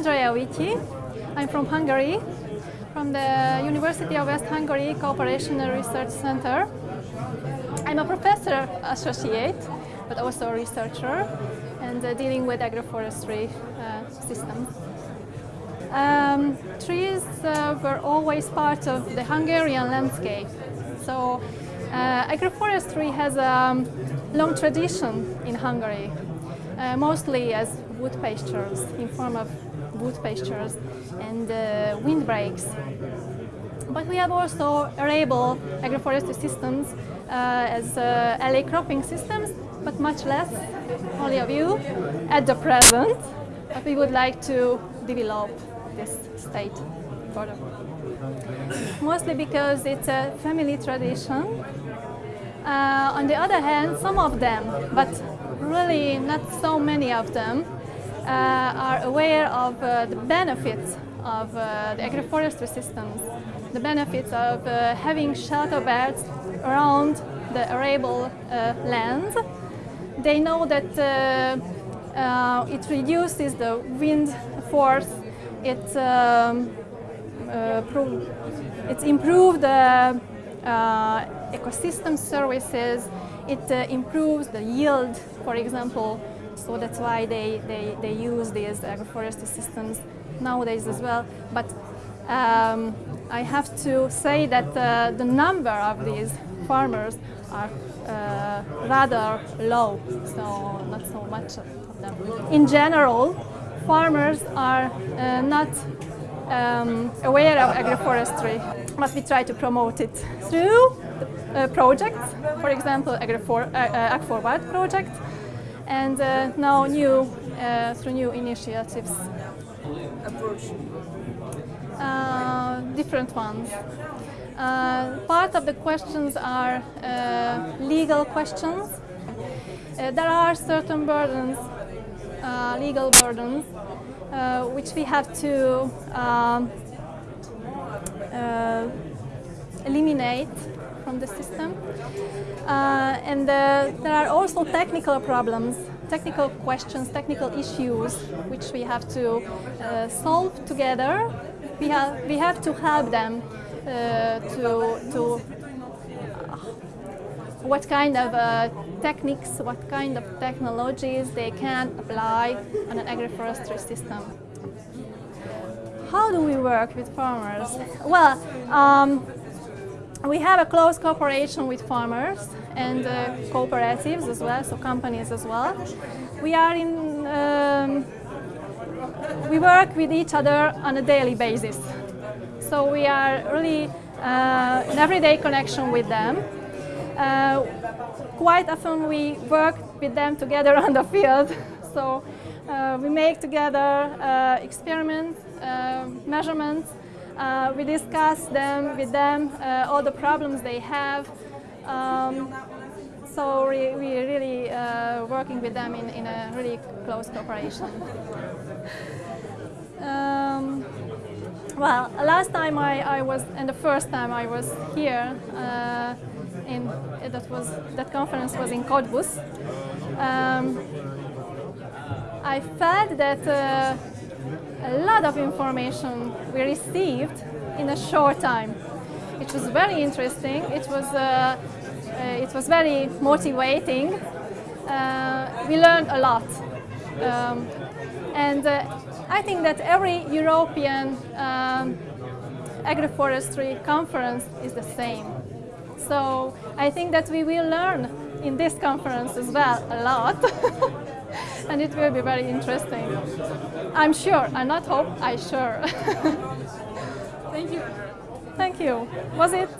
Andrea Vityi. I'm from Hungary, from the University of West Hungary Cooperation and Research Center. I'm a professor associate, but also a researcher, and uh, dealing with agroforestry uh, systems. Um, trees uh, were always part of the Hungarian landscape. So uh, agroforestry has a long tradition in Hungary, uh, mostly as wood pastures, in form of wood pastures and uh, windbreaks. But we have also arable agroforestry systems uh, as uh, alley cropping systems, but much less, only a few, at the present. But we would like to develop this state further. Mostly because it's a family tradition. Uh, on the other hand, some of them, but really not so many of them, uh, are aware of uh, the benefits of uh, the agroforestry systems, the benefits of having shelterbelts around the arable lands. They know that it reduces the wind force it, um, uh, it's improved the uh, ecosystem services, it uh, improves the yield, for example, so that's why they, they, they use these agroforestry systems nowadays as well. But um, I have to say that uh, the number of these farmers are uh, rather low, so not so much of them. In general, farmers are uh, not um, aware of agroforestry, but we try to promote it through uh, projects, for example, Agrifor uh, uh Forward project, and uh, now new uh, through new initiatives. Approach. different ones. part of the questions are legal questions. there are certain burdens uh, legal burdens, uh, which we have to um, uh, eliminate from the system. Uh, and uh, there are also technical problems, technical questions, technical issues, which we have to uh, solve together. We have, we have to help them to, to what kind of uh, techniques, what kind of technologies they can apply on an agroforestry system. How do we work with farmers? Well, um, we have a close cooperation with farmers and uh, cooperatives as well, so companies as well. We are in, um, we work with each other on a daily basis. So we are really uh, in everyday connection with them uh, quite often we work with them together on the field. So uh, we make together uh, experiments, uh, measurements. Uh, we discuss them with them, uh, all the problems they have. Um, so we, we really working with them in, in a really close cooperation. Um, well, last time I, I was, and the first time I was here, in that was that conference was in Cottbus. Um, I felt that uh, a lot of information we received in a short time. It was very interesting. It was uh, uh, it was very motivating. Uh, we learned a lot, um, and uh, I think that every European um, agroforestry conference is the same. So I think that we will learn in this conference as well a lot. and it will be very interesting. I'm sure, I not hope, I sure. Thank you. Thank you. Was it?